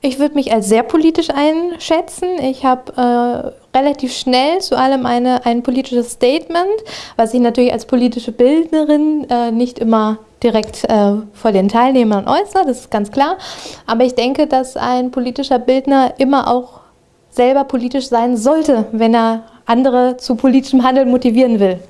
Ich würde mich als sehr politisch einschätzen. Ich habe äh, relativ schnell zu allem eine, ein politisches Statement, was ich natürlich als politische Bildnerin äh, nicht immer direkt äh, vor den Teilnehmern äußere, das ist ganz klar. Aber ich denke, dass ein politischer Bildner immer auch selber politisch sein sollte, wenn er andere zu politischem Handeln motivieren will.